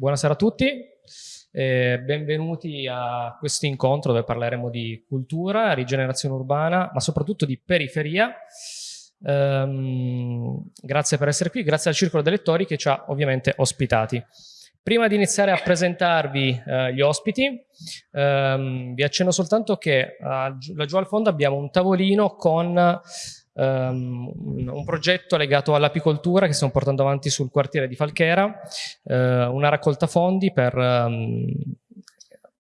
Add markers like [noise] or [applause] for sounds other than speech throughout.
Buonasera a tutti, eh, benvenuti a questo incontro dove parleremo di cultura, rigenerazione urbana, ma soprattutto di periferia. Um, grazie per essere qui, grazie al Circolo dei Lettori che ci ha ovviamente ospitati. Prima di iniziare a presentarvi eh, gli ospiti, ehm, vi accenno soltanto che uh, laggiù al fondo abbiamo un tavolino con um, un progetto legato all'apicoltura che stiamo portando avanti sul quartiere di Falchera, uh, una raccolta fondi per um,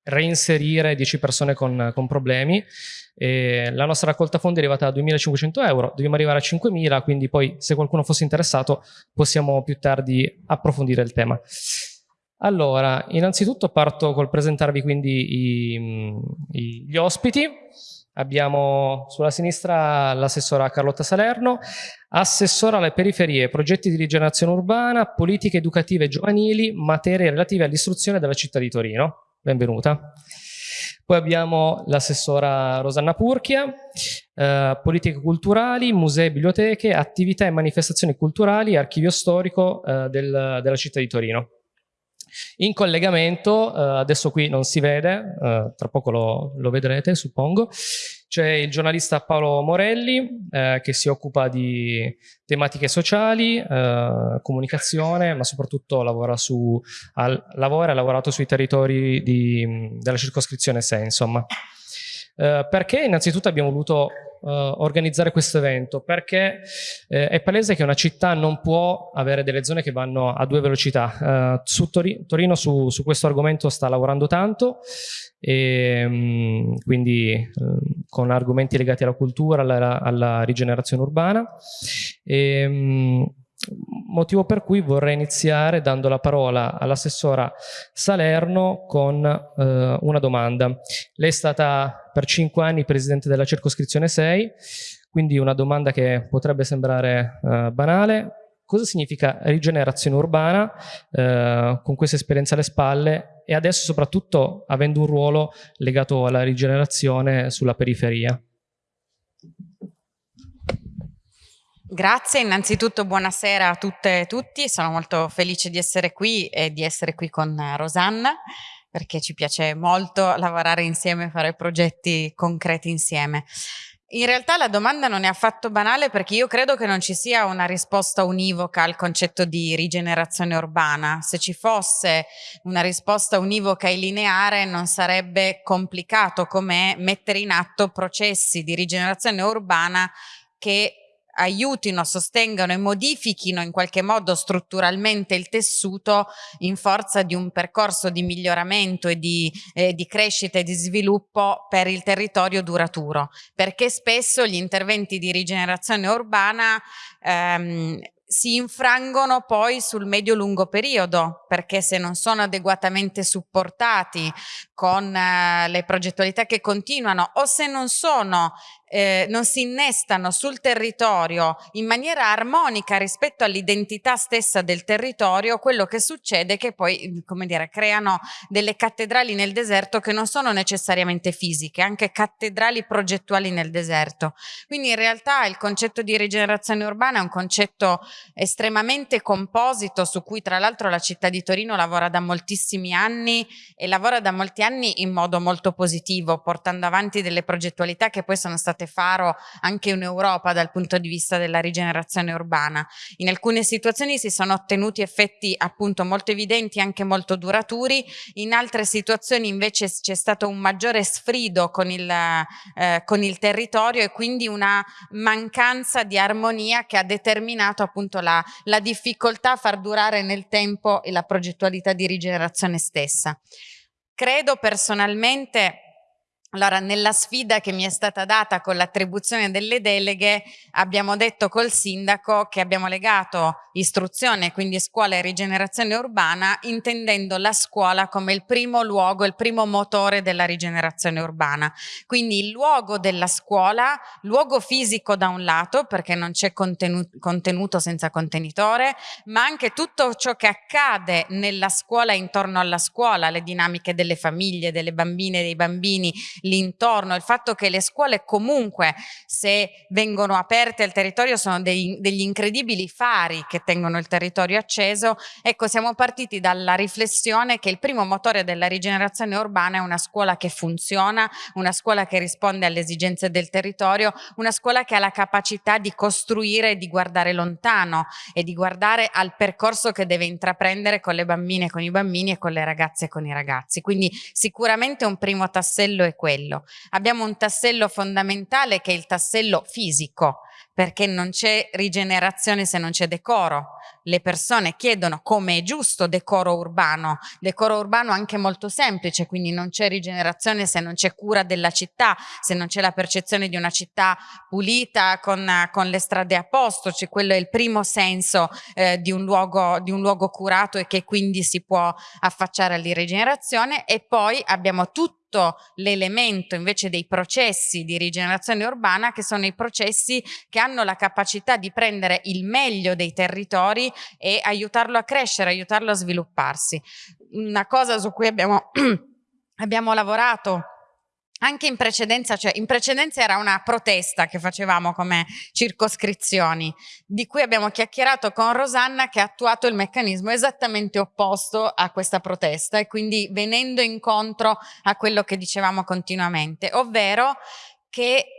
reinserire 10 persone con, con problemi. E la nostra raccolta fondi è arrivata a 2.500 euro, dobbiamo arrivare a 5.000, quindi poi se qualcuno fosse interessato possiamo più tardi approfondire il tema. Allora, innanzitutto parto col presentarvi quindi i, i, gli ospiti. Abbiamo sulla sinistra l'assessora Carlotta Salerno, assessora alle periferie, progetti di rigenerazione urbana, politiche educative giovanili, materie relative all'istruzione della città di Torino. Benvenuta. Poi abbiamo l'assessora Rosanna Purchia, eh, politiche culturali, musei e biblioteche, attività e manifestazioni culturali, archivio storico eh, del, della città di Torino. In collegamento, eh, adesso qui non si vede, eh, tra poco lo, lo vedrete suppongo, c'è il giornalista Paolo Morelli eh, che si occupa di tematiche sociali, eh, comunicazione, ma soprattutto lavora, su, al, lavora ha lavorato sui territori di, della circoscrizione 6, insomma. Eh, perché innanzitutto abbiamo voluto organizzare questo evento perché eh, è palese che una città non può avere delle zone che vanno a due velocità. Uh, su Tori Torino su, su, questo argomento sta lavorando tanto e um, quindi um, con argomenti legati alla cultura, alla, alla rigenerazione urbana. E, um, motivo per cui vorrei iniziare dando la parola all'assessora Salerno con eh, una domanda. Lei è stata per cinque anni presidente della circoscrizione 6, quindi una domanda che potrebbe sembrare eh, banale. Cosa significa rigenerazione urbana eh, con questa esperienza alle spalle e adesso soprattutto avendo un ruolo legato alla rigenerazione sulla periferia? Grazie, innanzitutto buonasera a tutte e tutti, sono molto felice di essere qui e di essere qui con Rosanna perché ci piace molto lavorare insieme e fare progetti concreti insieme. In realtà la domanda non è affatto banale perché io credo che non ci sia una risposta univoca al concetto di rigenerazione urbana. Se ci fosse una risposta univoca e lineare non sarebbe complicato come mettere in atto processi di rigenerazione urbana che aiutino, sostengano e modifichino in qualche modo strutturalmente il tessuto in forza di un percorso di miglioramento e di, eh, di crescita e di sviluppo per il territorio duraturo, perché spesso gli interventi di rigenerazione urbana ehm, si infrangono poi sul medio-lungo periodo, perché se non sono adeguatamente supportati con eh, le progettualità che continuano o se non sono eh, non si innestano sul territorio in maniera armonica rispetto all'identità stessa del territorio, quello che succede è che poi, come dire, creano delle cattedrali nel deserto che non sono necessariamente fisiche, anche cattedrali progettuali nel deserto. Quindi in realtà il concetto di rigenerazione urbana è un concetto estremamente composito su cui tra l'altro la città di Torino lavora da moltissimi anni e lavora da molti anni in modo molto positivo, portando avanti delle progettualità che poi sono state state faro anche in Europa dal punto di vista della rigenerazione urbana. In alcune situazioni si sono ottenuti effetti appunto molto evidenti, anche molto duraturi, in altre situazioni invece c'è stato un maggiore sfrido con il, eh, con il territorio e quindi una mancanza di armonia che ha determinato appunto la, la difficoltà a far durare nel tempo la progettualità di rigenerazione stessa. Credo personalmente allora, nella sfida che mi è stata data con l'attribuzione delle deleghe, abbiamo detto col sindaco che abbiamo legato istruzione, quindi scuola e rigenerazione urbana, intendendo la scuola come il primo luogo, il primo motore della rigenerazione urbana. Quindi il luogo della scuola, luogo fisico da un lato, perché non c'è contenuto, contenuto senza contenitore, ma anche tutto ciò che accade nella scuola intorno alla scuola, le dinamiche delle famiglie, delle bambine, dei bambini, l'intorno, il fatto che le scuole comunque se vengono aperte al territorio sono dei, degli incredibili fari che tengono il territorio acceso, ecco siamo partiti dalla riflessione che il primo motore della rigenerazione urbana è una scuola che funziona, una scuola che risponde alle esigenze del territorio, una scuola che ha la capacità di costruire e di guardare lontano e di guardare al percorso che deve intraprendere con le bambine, con i bambini e con le ragazze e con i ragazzi. Quindi sicuramente un primo tassello è quello. Abbiamo un tassello fondamentale che è il tassello fisico, perché non c'è rigenerazione se non c'è decoro. Le persone chiedono come è giusto decoro urbano, decoro urbano anche molto semplice, quindi non c'è rigenerazione se non c'è cura della città, se non c'è la percezione di una città pulita con, con le strade a posto, cioè quello è il primo senso eh, di, un luogo, di un luogo curato e che quindi si può affacciare alla rigenerazione e poi abbiamo tutto tutto l'elemento invece dei processi di rigenerazione urbana che sono i processi che hanno la capacità di prendere il meglio dei territori e aiutarlo a crescere, aiutarlo a svilupparsi. Una cosa su cui abbiamo, [clears throat] abbiamo lavorato anche in precedenza, cioè in precedenza era una protesta che facevamo come circoscrizioni, di cui abbiamo chiacchierato con Rosanna che ha attuato il meccanismo esattamente opposto a questa protesta e quindi venendo incontro a quello che dicevamo continuamente, ovvero che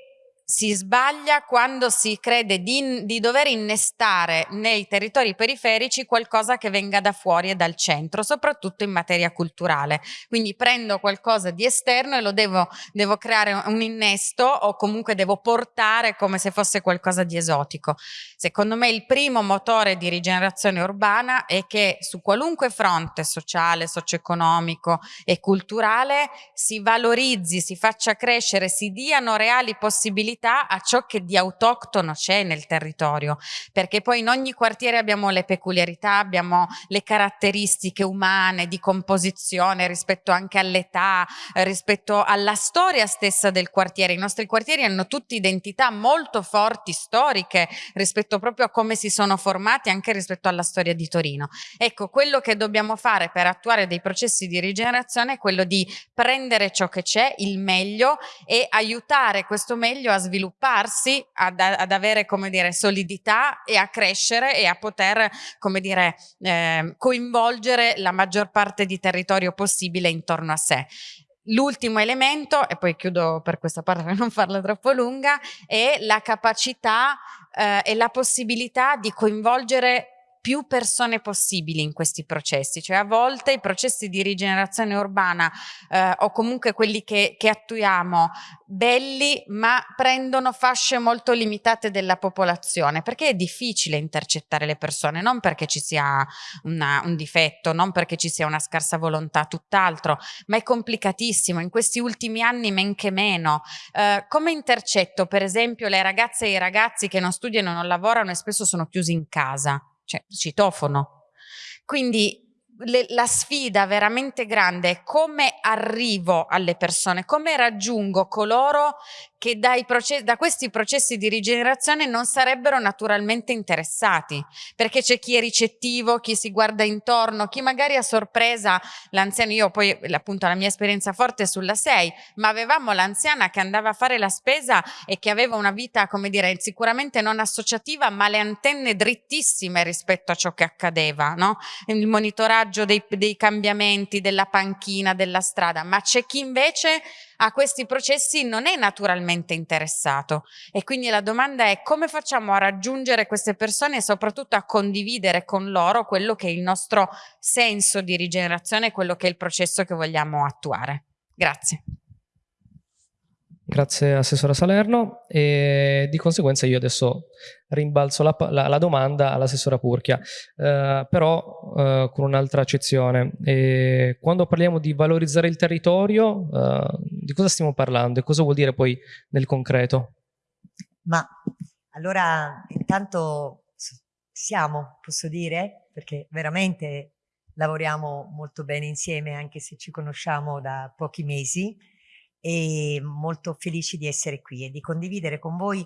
si sbaglia quando si crede di, di, dover innestare nei territori periferici qualcosa che venga da fuori e dal centro, soprattutto in materia culturale. Quindi prendo qualcosa di esterno e lo devo, devo creare un innesto o comunque devo portare come se fosse qualcosa di esotico. Secondo me il primo motore di rigenerazione urbana è che su qualunque fronte sociale, socio-economico e culturale si valorizzi, si faccia crescere, si diano reali possibilità sensibilità a ciò che di autoctono c'è nel territorio, perché poi in ogni quartiere abbiamo le peculiarità, abbiamo le caratteristiche umane di composizione rispetto anche all'età, rispetto alla storia stessa del quartiere. I nostri quartieri hanno tutti identità molto forti, storiche, rispetto proprio a come si sono formati, anche rispetto alla storia di Torino. Ecco, quello che dobbiamo fare per attuare dei processi di rigenerazione è quello di prendere ciò che c'è, il meglio, e aiutare questo meglio a sviluppare svilupparsi, ad, ad avere dire solidità e a crescere e a poter dire eh, coinvolgere la maggior parte di territorio possibile intorno a sé. L'ultimo elemento, e poi chiudo per questa parte per non farla troppo lunga, è la capacità eh, e la possibilità di coinvolgere più persone possibili in questi processi, cioè a volte i processi di rigenerazione urbana eh, o comunque quelli che, che, attuiamo belli ma prendono fasce molto limitate della popolazione perché è difficile intercettare le persone, non perché ci sia una, un difetto, non perché ci sia una scarsa volontà, tutt'altro, ma è complicatissimo, in questi ultimi anni men che meno. Eh, come intercetto per esempio le ragazze e i ragazzi che non studiano, non lavorano e spesso sono chiusi in casa? Cioè citofono. Quindi le, la sfida veramente grande è come arrivo alle persone, come raggiungo coloro che processi, da questi processi di rigenerazione non sarebbero naturalmente interessati, perché c'è chi è ricettivo, chi si guarda intorno, chi magari a sorpresa l'anziano, io poi appunto la mia esperienza forte è sulla 6, ma avevamo l'anziana che andava a fare la spesa e che aveva una vita, come dire, sicuramente non associativa, ma le antenne drittissime rispetto a ciò che accadeva, no? Il monitoraggio dei, dei cambiamenti, della panchina, della strada, ma c'è chi invece a questi processi non è naturalmente interessato e quindi la domanda è come facciamo a raggiungere queste persone e soprattutto a condividere con loro quello che è il nostro senso di rigenerazione, quello che è il processo che vogliamo attuare. Grazie. Grazie Assessora Salerno e di conseguenza io adesso rimbalzo la, la, la domanda all'Assessora Purchia, eh, però eh, con un'altra accezione. E quando parliamo di valorizzare il territorio, eh, di cosa stiamo parlando e cosa vuol dire poi nel concreto? Ma allora intanto siamo, posso dire, perché veramente lavoriamo molto bene insieme anche se ci conosciamo da pochi mesi e molto felici di essere qui e di condividere con voi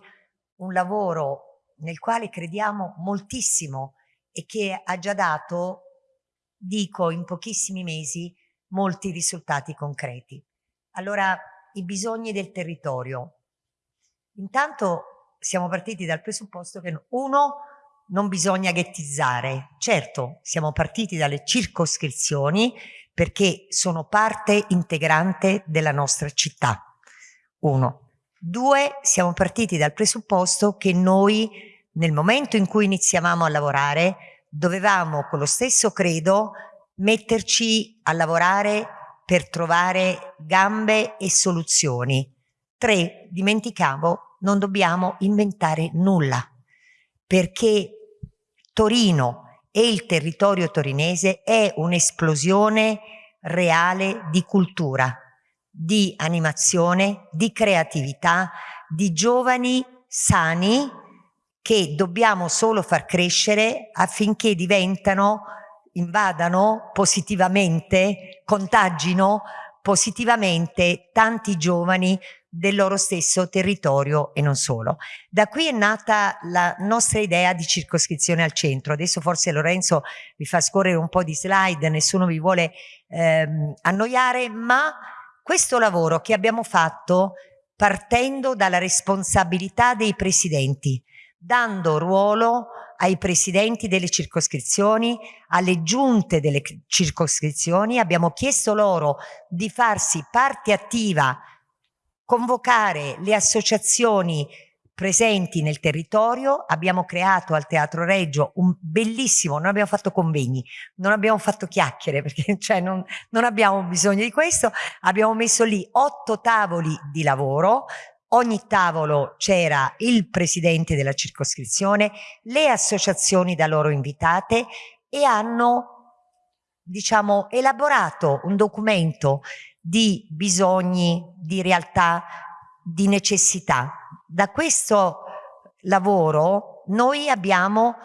un lavoro nel quale crediamo moltissimo e che ha già dato, dico in pochissimi mesi, molti risultati concreti. Allora i bisogni del territorio. Intanto siamo partiti dal presupposto che uno non bisogna ghettizzare. Certo, siamo partiti dalle circoscrizioni perché sono parte integrante della nostra città. Uno. Due, siamo partiti dal presupposto che noi nel momento in cui iniziavamo a lavorare dovevamo con lo stesso credo metterci a lavorare per trovare gambe e soluzioni. Tre, dimenticavo, non dobbiamo inventare nulla perché Torino e il territorio torinese è un'esplosione reale di cultura, di animazione, di creatività, di giovani sani che dobbiamo solo far crescere affinché diventano, invadano positivamente, contagino positivamente tanti giovani del loro stesso territorio e non solo. Da qui è nata la nostra idea di circoscrizione al centro. Adesso forse Lorenzo vi fa scorrere un po' di slide, nessuno vi vuole ehm, annoiare, ma questo lavoro che abbiamo fatto partendo dalla responsabilità dei presidenti, dando ruolo ai presidenti delle circoscrizioni, alle giunte delle circoscrizioni, abbiamo chiesto loro di farsi parte attiva convocare le associazioni presenti nel territorio, abbiamo creato al Teatro Reggio un bellissimo, non abbiamo fatto convegni, non abbiamo fatto chiacchiere perché [laughs] cioè, non, non abbiamo bisogno di questo, abbiamo messo lì otto tavoli di lavoro, ogni tavolo c'era il presidente della circoscrizione, le associazioni da loro invitate e hanno diciamo elaborato un documento di bisogni, di realtà, di necessità. Da questo lavoro noi abbiamo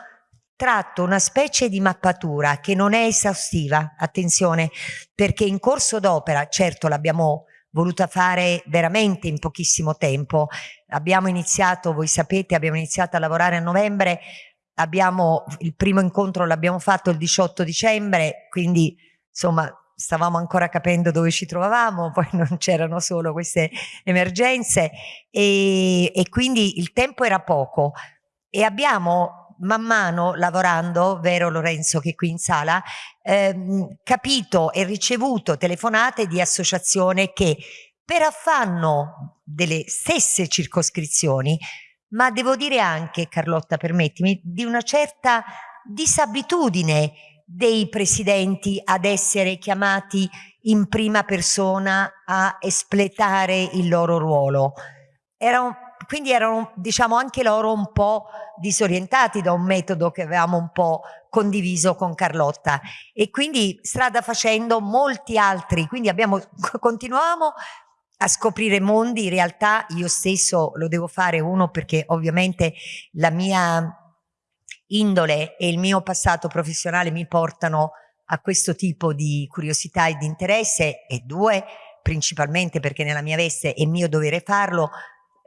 tratto una specie di mappatura che non è esaustiva, attenzione, perché in corso d'opera, certo l'abbiamo voluta fare veramente in pochissimo tempo, abbiamo iniziato, voi sapete, abbiamo iniziato a lavorare a novembre, abbiamo, il primo incontro l'abbiamo fatto il 18 dicembre, quindi insomma stavamo ancora capendo dove ci trovavamo, [laughs] poi non c'erano solo queste emergenze e, e, quindi il tempo era poco. E abbiamo man mano lavorando, vero Lorenzo che è qui in sala, ehm, capito e ricevuto telefonate di associazione che per affanno delle stesse circoscrizioni, ma devo dire anche, Carlotta permettimi, di una certa disabitudine dei presidenti ad essere chiamati in prima persona a espletare il loro ruolo. Erano, quindi erano diciamo anche loro un po' disorientati da un metodo che avevamo un po' condiviso con Carlotta e quindi strada facendo molti altri, quindi abbiamo, [laughs] continuavamo a scoprire mondi, in realtà io stesso lo devo fare uno perché ovviamente la mia indole e il mio passato professionale mi portano a questo tipo di curiosità e di interesse e due, principalmente perché nella mia veste è mio dovere farlo,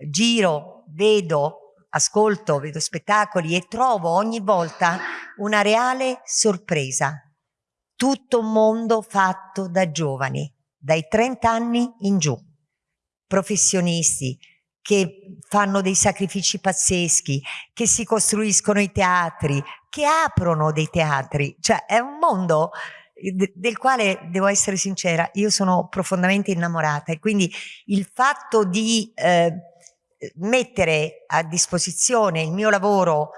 giro, vedo, ascolto, vedo spettacoli e trovo ogni volta una reale sorpresa. Tutto un mondo fatto da giovani, dai 30 anni in giù, professionisti, che fanno dei sacrifici pazzeschi, che si costruiscono i teatri, che aprono dei teatri. Cioè è un mondo eh, del quale devo essere sincera, io sono profondamente innamorata e quindi il fatto di eh, mettere a disposizione il mio lavoro,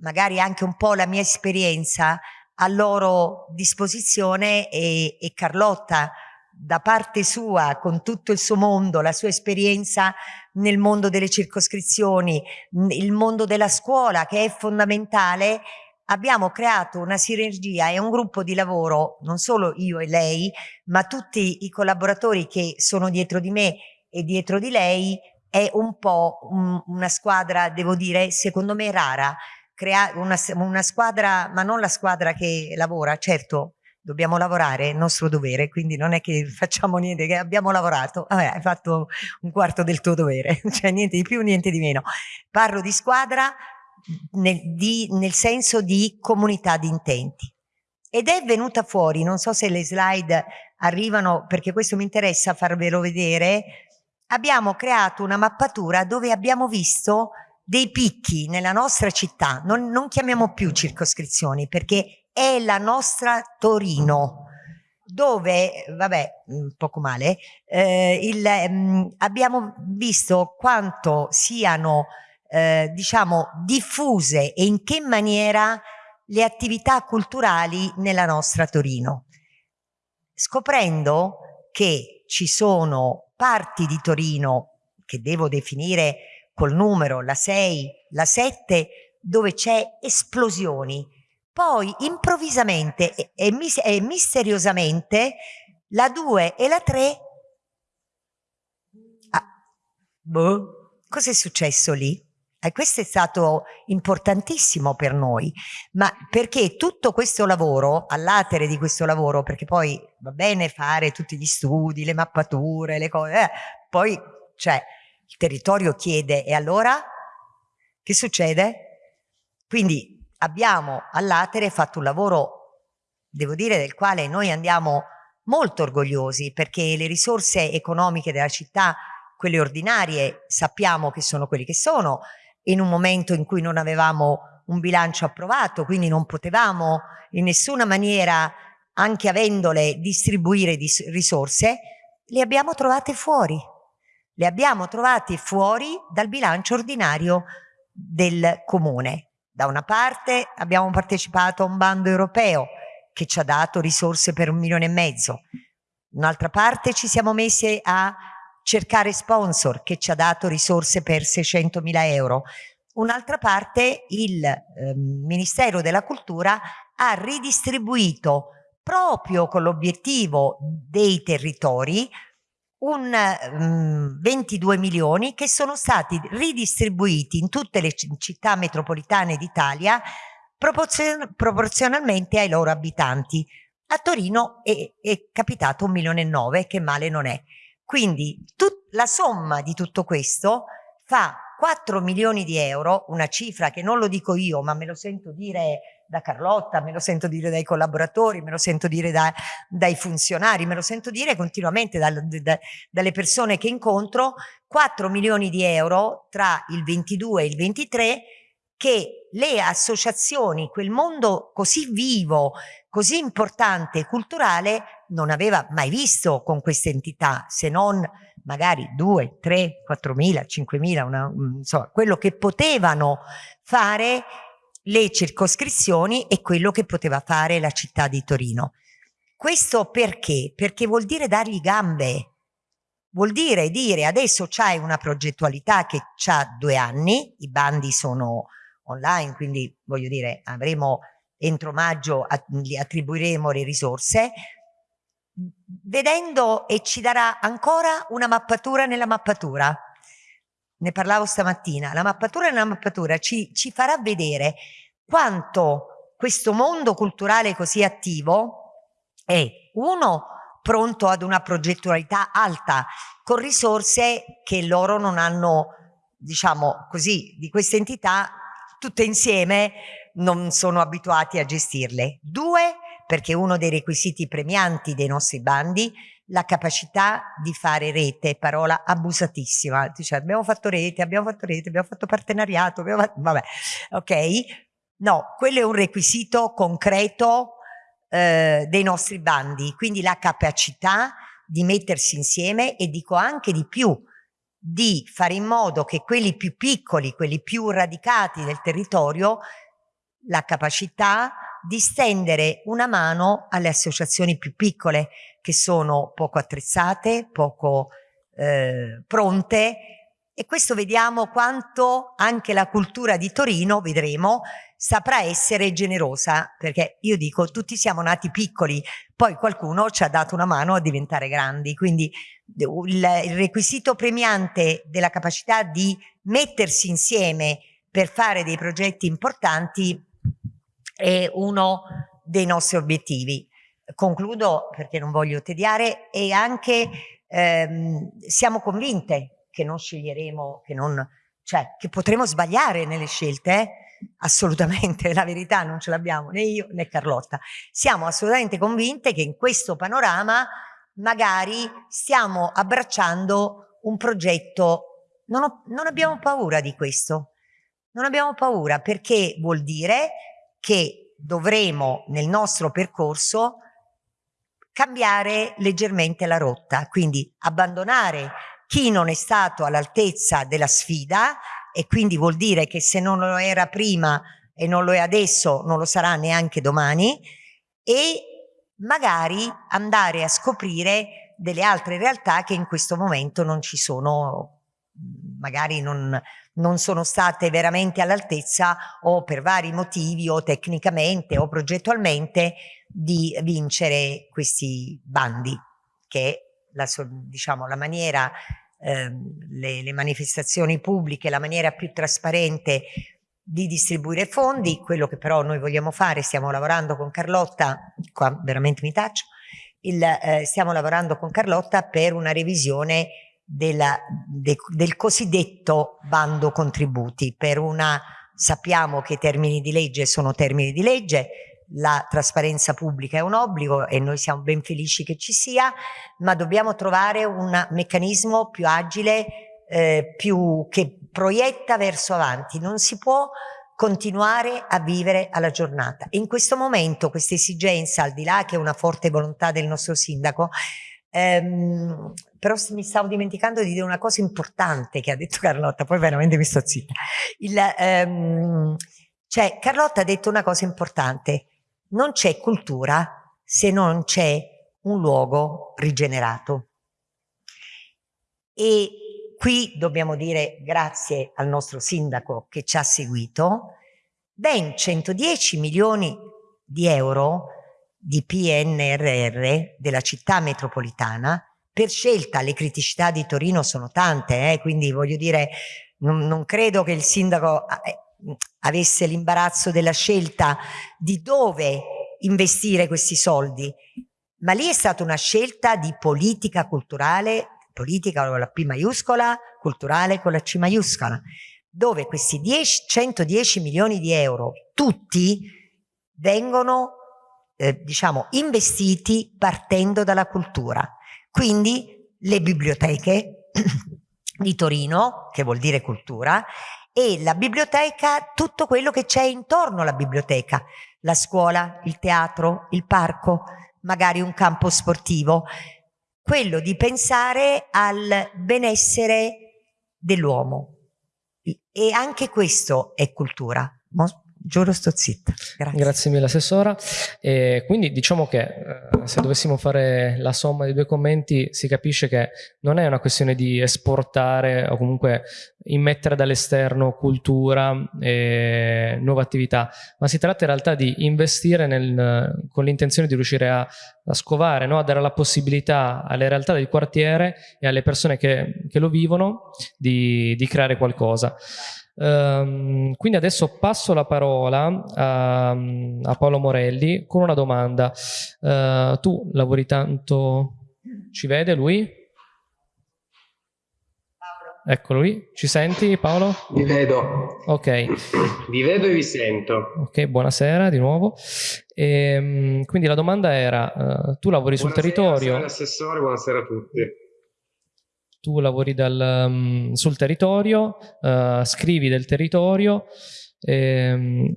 magari anche un po' la mia esperienza a loro disposizione e, e Carlotta da parte sua, con tutto il suo mondo, la sua esperienza nel mondo delle circoscrizioni, il mondo della scuola che è fondamentale, abbiamo creato una sinergia e un gruppo di lavoro, non solo io e lei, ma tutti i collaboratori che sono dietro di me e dietro di lei, è un po' un, una squadra, devo dire, secondo me rara, Crea una, una squadra, ma non la squadra che lavora, certo, dobbiamo lavorare, è il nostro dovere, quindi non è che [laughs] facciamo niente, che abbiamo lavorato, vabbè, hai fatto un quarto del tuo dovere, [laughs] cioè niente di più, niente di meno. Parlo di squadra nel, di, nel senso di comunità di intenti. Ed è venuta fuori, non so se le slide arrivano, perché questo mi interessa farvelo vedere, abbiamo creato una mappatura dove abbiamo visto dei picchi nella nostra città, non, non chiamiamo più circoscrizioni perché è la nostra Torino, dove, vabbè, poco male, eh, il, mh, mm, abbiamo visto quanto siano, eh, diciamo, diffuse e in che maniera le attività culturali nella nostra Torino, scoprendo che ci sono parti di Torino che devo definire col numero, la 6, la 7, dove c'è esplosioni. Poi improvvisamente e, e, e misteriosamente la 2 e la 3... Ah, boh, cos'è successo lì? E questo è stato importantissimo per noi, ma perché tutto questo lavoro, all'atere di questo lavoro, perché poi va bene fare tutti gli studi, le mappature, le cose, eh, poi cioè, il territorio chiede e allora che succede? Quindi abbiamo all'atere fatto un lavoro, devo dire, del quale noi andiamo molto orgogliosi perché le risorse economiche della città, quelle ordinarie, sappiamo che sono quelli che sono, in un momento in cui non avevamo un bilancio approvato, quindi non potevamo in nessuna maniera, anche avendole, distribuire risorse, le abbiamo trovate fuori le abbiamo trovate fuori dal bilancio ordinario del comune. Da una parte abbiamo partecipato a un bando europeo che ci ha dato risorse per un milione e mezzo, un'altra parte ci siamo messi a cercare sponsor che ci ha dato risorse per 600 mila euro, un'altra parte il eh, Ministero della Cultura ha ridistribuito proprio con l'obiettivo dei territori un um, 22 milioni che sono stati ridistribuiti in tutte le città metropolitane d'Italia proporzio proporzionalmente ai loro abitanti. A Torino è, è capitato un milione e nove, che male non è. Quindi la somma di tutto questo fa 4 milioni di euro, una cifra che non lo dico io, ma me lo sento dire da Carlotta, me lo sento dire dai collaboratori, me lo sento dire da, dai funzionari, me lo sento dire continuamente da, da, dalle persone che incontro, 4 milioni di euro tra il 22 e il 23 che le associazioni, quel mondo così vivo, così importante e culturale non aveva mai visto con queste entità, se non magari 2, 3, 4 mila, 5 mila, insomma, quello che potevano fare le circoscrizioni e quello che poteva fare la città di Torino. Questo perché? Perché vuol dire dargli gambe, vuol dire dire adesso c'hai una progettualità che ha due anni, i bandi sono online, quindi voglio dire avremo entro maggio attribuiremo le risorse, vedendo e ci darà ancora una mappatura nella mappatura. Ne parlavo stamattina, la mappatura nella mappatura. Ci, ci farà vedere quanto questo mondo culturale così attivo è uno pronto ad una progettualità alta con risorse che loro non hanno diciamo così di queste entità tutte insieme non sono abituati a gestirle. Due perché uno dei requisiti premianti dei nostri bandi la capacità di fare rete, parola abusatissima, dice abbiamo fatto rete, abbiamo fatto rete, abbiamo fatto partenariato, abbiamo fatto... vabbè, ok? No, quello è un requisito concreto eh, dei nostri bandi, quindi la capacità di mettersi insieme e dico anche di più, di fare in modo che quelli più piccoli, quelli più radicati del territorio, la capacità di stendere una mano alle associazioni più piccole che sono poco attrezzate, poco eh, pronte e questo vediamo quanto anche la cultura di Torino, vedremo, saprà essere generosa, perché io dico tutti siamo nati piccoli, poi qualcuno ci ha dato una mano a diventare grandi, quindi il, requisito premiante della capacità di mettersi insieme per fare dei progetti importanti è uno dei nostri obiettivi. Concludo perché non voglio tediare e anche ehm, siamo convinte che non sceglieremo, che, non, cioè, che potremo sbagliare nelle scelte, eh? assolutamente, [laughs] la verità non ce l'abbiamo né io né Carlotta. Siamo assolutamente convinte che in questo panorama magari stiamo abbracciando un progetto, non, ho, non abbiamo paura di questo, non abbiamo paura perché vuol dire che dovremo nel nostro percorso cambiare leggermente la rotta, quindi abbandonare chi non è stato all'altezza della sfida e quindi vuol dire che se non lo era prima e non lo è adesso non lo sarà neanche domani e magari andare a scoprire delle altre realtà che in questo momento non ci sono, magari non, non sono state veramente all'altezza o per vari motivi o tecnicamente o progettualmente di vincere questi bandi che la, diciamo, la maniera, eh, le, le manifestazioni pubbliche, la maniera più trasparente di distribuire fondi, quello che però noi vogliamo fare, stiamo lavorando con Carlotta, qua veramente mi taccio, il, eh, stiamo lavorando con Carlotta per una revisione della, de, del cosiddetto bando contributi, per una, sappiamo che i termini di legge sono termini di legge, la trasparenza pubblica è un obbligo e noi siamo ben felici che ci sia, ma dobbiamo trovare un meccanismo più agile, eh, più, che proietta verso avanti. Non si può continuare a vivere alla giornata. In questo momento questa esigenza, al di là che è una forte volontà del nostro sindaco, ehm, però mi stavo dimenticando di dire una cosa importante che ha detto Carlotta, poi veramente mi sto zitta. Il, ehm, cioè, Carlotta ha detto una cosa importante, non c'è cultura se non c'è un luogo rigenerato. E qui dobbiamo dire grazie al nostro sindaco che ci ha seguito, ben 110 milioni di euro di PNRR della città metropolitana, per scelta le criticità di Torino sono tante, eh, quindi voglio dire, non, non credo che il sindaco eh, avesse l'imbarazzo della scelta di dove investire questi soldi, ma lì è stata una scelta di politica culturale, politica con la P maiuscola, culturale con la C maiuscola, dove questi 10, 110 milioni di euro, tutti, vengono eh, diciamo investiti partendo dalla cultura. Quindi le biblioteche [clears throat] di Torino, che vuol dire cultura, e la biblioteca, tutto quello che c'è intorno alla biblioteca, la scuola, il teatro, il parco, magari un campo sportivo, quello di pensare al benessere dell'uomo. E anche questo è cultura. Giuro sto zitta. Grazie. Grazie mille Assessora. E quindi diciamo che eh, se dovessimo fare la somma dei due commenti si capisce che non è una questione di esportare o comunque immettere dall'esterno cultura e nuove attività, ma si tratta in realtà di investire nel, con l'intenzione di riuscire a, a scovare, no? a dare la possibilità alle realtà del quartiere e alle persone che, che lo vivono di, di creare qualcosa. Um, quindi adesso passo la parola a, a Paolo Morelli con una domanda. Uh, tu lavori tanto, ci vede lui? Eccolo lì, ci senti Paolo? Vi vedo. Ok. Vi vedo e vi sento. Ok, buonasera di nuovo. E, ehm, quindi la domanda era, uh, tu lavori buonasera, sul territorio? Buonasera assessore, buonasera a tutti tu lavori dal, um, sul territorio, uh, scrivi del territorio, ehm,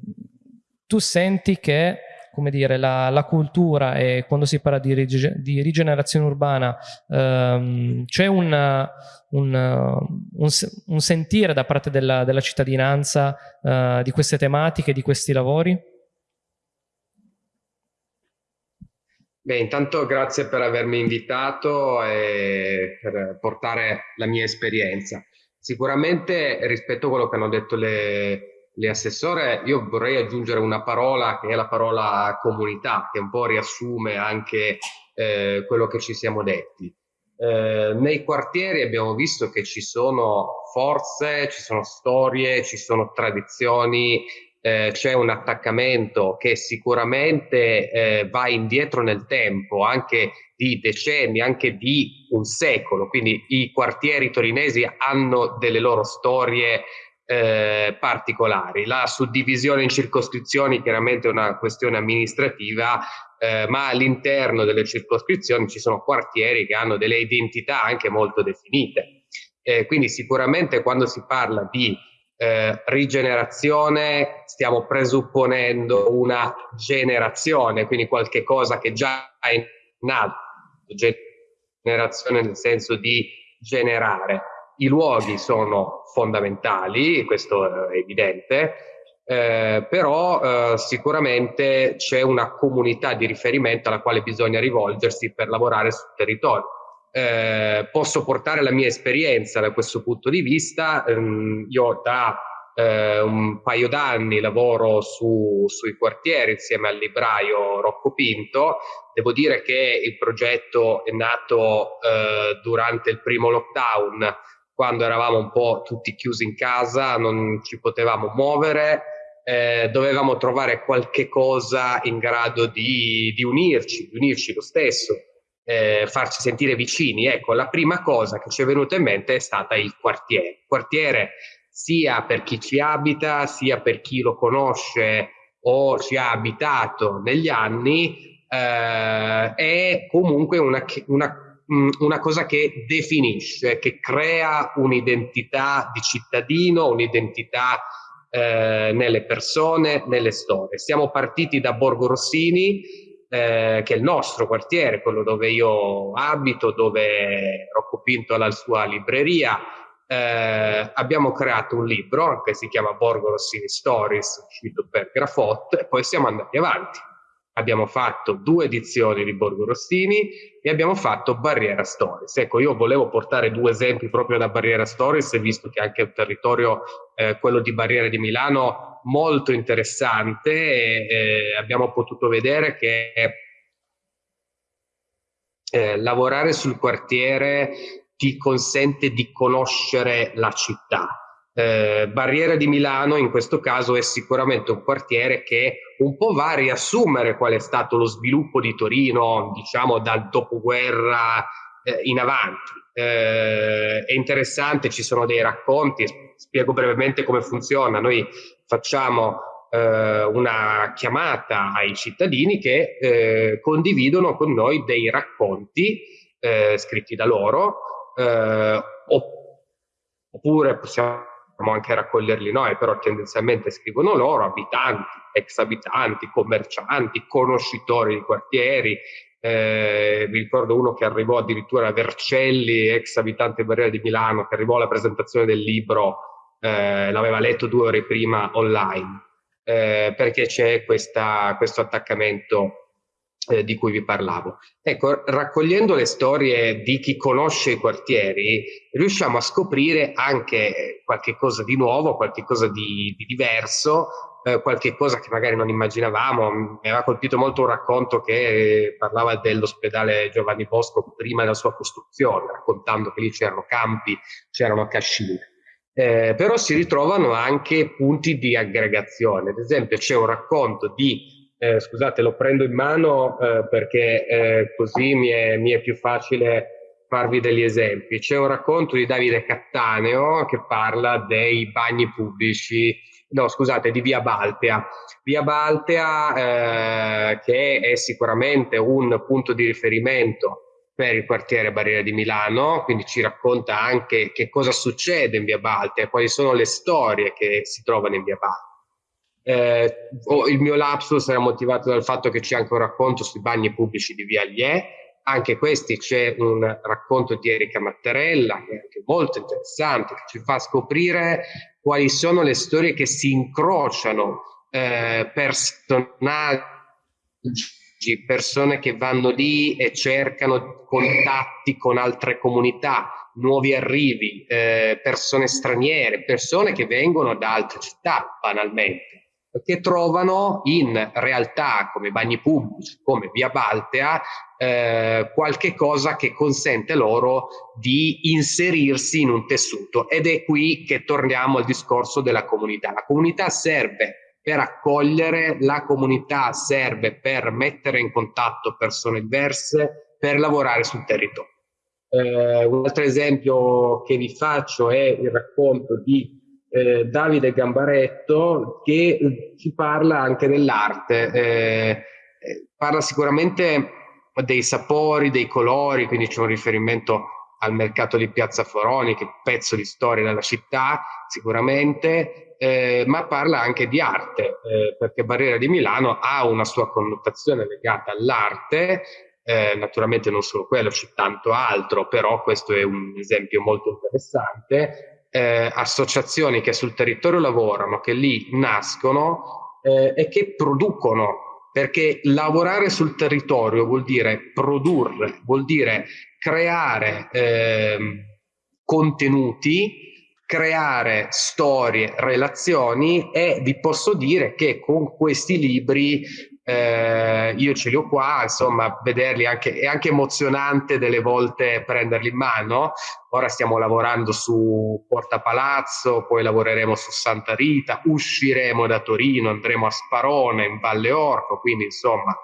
tu senti che come dire, la, la, cultura e quando si parla di, di rigenerazione urbana ehm, c'è un, un, sentire da parte della, della cittadinanza eh, di queste tematiche, di questi lavori? Beh, intanto grazie per avermi invitato e per portare la mia esperienza. Sicuramente rispetto a quello che hanno detto le, le assessore, io vorrei aggiungere una parola che è la parola comunità, che un po' riassume anche eh, quello che ci siamo detti. Eh, nei quartieri abbiamo visto che ci sono forze, ci sono storie, ci sono tradizioni eh, c'è un attaccamento che sicuramente eh, va indietro nel tempo, anche di decenni, anche di un secolo. Quindi i quartieri torinesi hanno delle loro storie eh, particolari. La suddivisione in circoscrizioni chiaramente è una questione amministrativa, eh, ma all'interno delle circoscrizioni ci sono quartieri che hanno delle identità anche molto definite. Eh, quindi sicuramente quando si parla di eh, rigenerazione stiamo presupponendo una generazione, quindi qualche cosa che già è nato, generazione nel senso di generare. I luoghi sono fondamentali, questo è evidente, eh, però eh, sicuramente c'è una comunità di riferimento alla quale bisogna rivolgersi per lavorare sul territorio. Eh, posso portare la mia esperienza da questo punto di vista. Ehm, io da eh, un paio d'anni lavoro su, sui quartieri insieme al libraio Rocco Pinto. Devo dire che il progetto è nato eh, durante il primo lockdown, quando eravamo un po' tutti chiusi in casa, non ci potevamo muovere. Eh, dovevamo trovare qualche cosa in grado di, di unirci, di unirci lo stesso eh, farci sentire vicini. Ecco, la prima cosa che ci è venuta in mente è stata il quartiere. Il quartiere sia per chi ci abita, sia per chi lo conosce o ci ha abitato negli anni, eh, è comunque una, una, mm, una cosa che definisce, che crea un'identità di cittadino, un'identità eh, nelle persone, nelle storie. Siamo partiti da Borgo Rossini, eh, che è il nostro quartiere, quello dove io abito, dove Rocco Pinto ha la sua libreria. Eh, abbiamo creato un libro che si chiama Borgo Rossini Stories, uscito per Grafot, e poi siamo andati avanti. Abbiamo fatto due edizioni di Borgo Rossini e abbiamo fatto Barriera Stories. Ecco, io volevo portare due esempi proprio da Barriera Stories, visto che anche il territorio, eh, quello di Barriere di Milano, molto interessante e, e abbiamo potuto vedere che eh, lavorare sul quartiere ti consente di conoscere la città. Eh, Barriera di Milano in questo caso è sicuramente un quartiere che un po' va a riassumere qual è stato lo sviluppo di Torino, diciamo dal dopoguerra eh, in avanti. Eh, è interessante, ci sono dei racconti, spiego brevemente come funziona. Noi facciamo eh, una chiamata ai cittadini che eh, condividono con noi dei racconti eh, scritti da loro, oppure possiamo anche raccoglierli noi, però tendenzialmente scrivono loro, abitanti, ex abitanti, commercianti, conoscitori di quartieri. Eh, vi ricordo uno che arrivò addirittura a Vercelli, ex abitante Barriera di Milano, che arrivò alla presentazione del libro eh, l'aveva letto due ore prima online, eh, perché c'è questa, questo attaccamento eh, di cui vi parlavo. Ecco, raccogliendo le storie di chi conosce i quartieri, riusciamo a scoprire anche qualche cosa di nuovo, qualche cosa di, di diverso, eh, qualche cosa che magari non immaginavamo. Mi aveva colpito molto un racconto che parlava dell'ospedale Giovanni Bosco prima della sua costruzione, raccontando che lì c'erano campi, c'erano cascine eh, però si ritrovano anche punti di aggregazione. Ad esempio c'è un racconto di, eh, scusate lo prendo in mano eh, perché eh, così mi è, mi è più facile farvi degli esempi. C'è un racconto di Davide Cattaneo che parla dei bagni pubblici, no scusate, di Via Baltea. Via Baltea eh, che è sicuramente un punto di riferimento per il quartiere Barriera di Milano, quindi ci racconta anche che cosa succede in Via Baltea, quali sono le storie che si trovano in Via Baltea. Eh, il mio lapsus era motivato dal fatto che c'è anche un racconto sui bagni pubblici di Via Liè, anche questi c'è un racconto di Erika Mattarella che è anche molto interessante, che ci fa scoprire quali sono le storie che si incrociano eh, personaggi persone che vanno lì e cercano contatti con altre comunità, nuovi arrivi, eh, persone straniere, persone che vengono da altre città banalmente, che trovano in realtà come bagni pubblici, come Via Baltea, eh, qualche cosa che consente loro di inserirsi in un tessuto. Ed è qui che torniamo al discorso della comunità. La comunità serve per accogliere, la comunità serve per mettere in contatto persone diverse, per lavorare sul territorio. Eh, un altro esempio che vi faccio è il racconto di eh, Davide Gambaretto che ci parla anche dell'arte, eh, eh parla sicuramente dei sapori, dei colori, quindi c'è un riferimento al mercato di Piazza Foroni, che è un pezzo di storia della città, sicuramente, eh, ma parla anche di arte, eh, perché Barriera di Milano ha una sua connotazione legata all'arte, eh, naturalmente non solo quello, c'è tanto altro, però questo è un esempio molto interessante. Eh, associazioni che sul territorio lavorano, che lì nascono eh, e che producono, perché lavorare sul territorio vuol dire produrre, vuol dire creare ehm, contenuti creare storie, relazioni e vi posso dire che con questi libri eh, io ce li ho qua, insomma, vederli anche, è anche emozionante delle volte prenderli in mano. Ora stiamo lavorando su Porta Palazzo, poi lavoreremo su Santa Rita, usciremo da Torino, andremo a Sparone, in Valle Orco, quindi insomma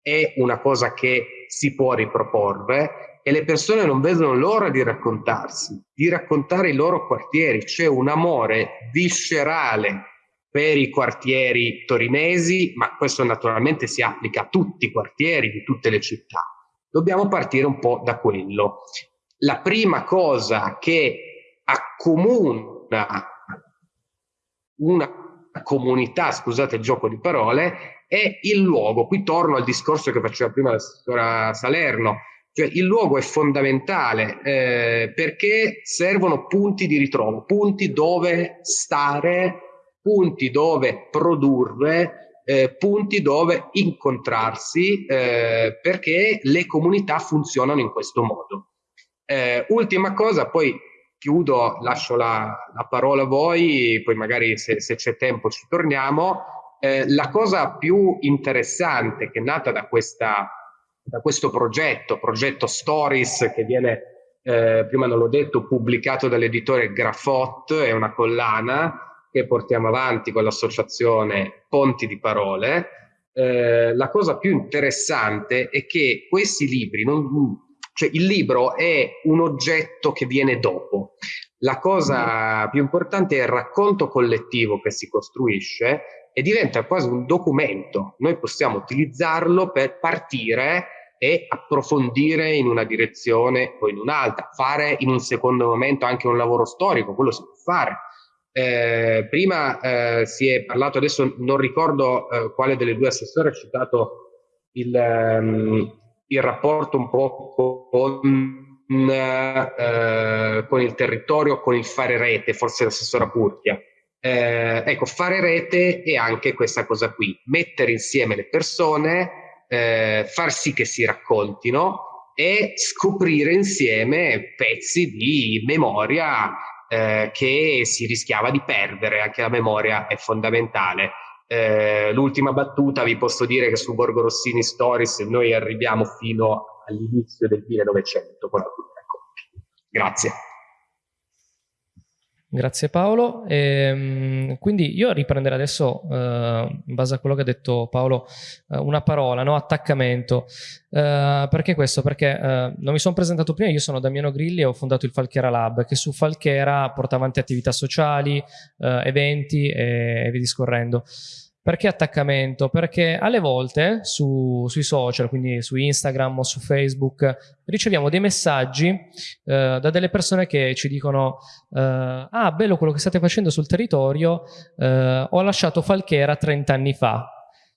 è una cosa che si può riproporre e le persone non vedono l'ora di raccontarsi, di raccontare i loro quartieri. C'è un amore viscerale per i quartieri torinesi, ma questo naturalmente si applica a tutti i quartieri di tutte le città. Dobbiamo partire un po' da quello. La prima cosa che accomuna una comunità, scusate il gioco di parole, è il luogo. Qui torno al discorso che faceva prima la signora Salerno cioè, il luogo è fondamentale eh, perché servono punti di ritrovo, punti dove stare, punti dove produrre, eh, punti dove incontrarsi, eh, perché le comunità funzionano in questo modo. Eh, ultima cosa, poi chiudo, lascio la, la, parola a voi, poi magari se, se c'è tempo ci torniamo. Eh, la cosa più interessante che è nata da questa da questo progetto, progetto Stories, che viene, eh, prima non l'ho detto, pubblicato dall'editore Grafot, è una collana che portiamo avanti con l'associazione Ponti di Parole. Eh, la cosa più interessante è che questi libri, non, cioè il libro è un oggetto che viene dopo. La cosa più importante è il racconto collettivo che si costruisce e diventa quasi un documento. Noi possiamo utilizzarlo per partire e approfondire in una direzione o in un'altra, fare in un secondo momento anche un lavoro storico, quello si può fare. Eh, prima eh, si è parlato, adesso non ricordo eh, quale delle due assessore ha citato il, um, il rapporto un po' con, eh, con il territorio, con il fare rete, forse l'assessora Purchia eh, ecco, fare rete è anche questa cosa qui, mettere insieme le persone, eh, far sì che si raccontino e scoprire insieme pezzi di memoria eh, che si rischiava di perdere, anche la memoria è fondamentale. Eh, l'ultima battuta, vi posso dire che su Borgo Rossini Stories noi arriviamo fino all'inizio del 1900 con racconti. Grazie. Grazie Paolo. E, ehm, quindi io riprenderò adesso, eh, in base a quello che ha detto Paolo, eh, una parola, no? attaccamento. Eh, perché questo? Perché eh, non mi sono presentato prima, io sono Damiano Grilli e ho fondato il Falchera Lab, che su Falchera porta avanti attività sociali, eh, eventi e, e via discorrendo. Perché attaccamento? Perché alle volte su, sui social, quindi su Instagram o su Facebook, riceviamo dei messaggi eh, da delle persone che ci dicono eh, ah bello quello che state facendo sul territorio, eh, ho lasciato Falchera 30 anni fa,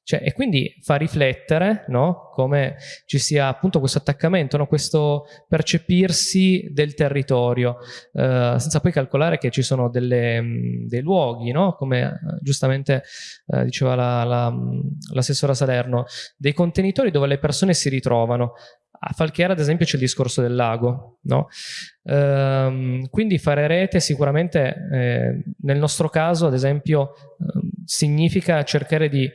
cioè, e quindi fa riflettere no? come ci sia appunto questo attaccamento, no? questo percepirsi del territorio, eh, senza poi calcolare che ci sono delle, mh, dei luoghi, no? come eh, giustamente eh, diceva l'assessora la, la, Salerno, dei contenitori dove le persone si ritrovano. A Falchiera, ad esempio, c'è il discorso del lago. No? Ehm, quindi fare rete sicuramente, eh, nel nostro caso, ad esempio, ehm, significa cercare di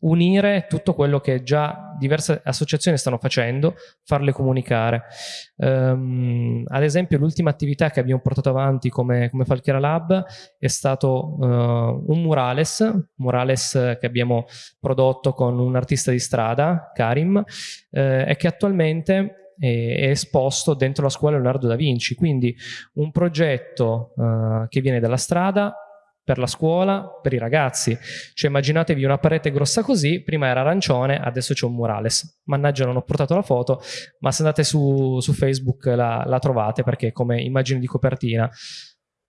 unire tutto quello che già diverse associazioni stanno facendo, farle comunicare. Um, ad esempio l'ultima attività che abbiamo portato avanti come, come Falchera Lab è stato uh, un murales, murales che abbiamo prodotto con un artista di strada, Karim, uh, e che attualmente è esposto dentro la scuola Leonardo da Vinci, quindi un progetto uh, che viene dalla strada per la scuola, per i ragazzi. Cioè immaginatevi una parete grossa così, prima era arancione, adesso c'è un murales. Mannaggia non ho portato la foto, ma se andate su, su Facebook la, la, trovate perché come immagine di copertina.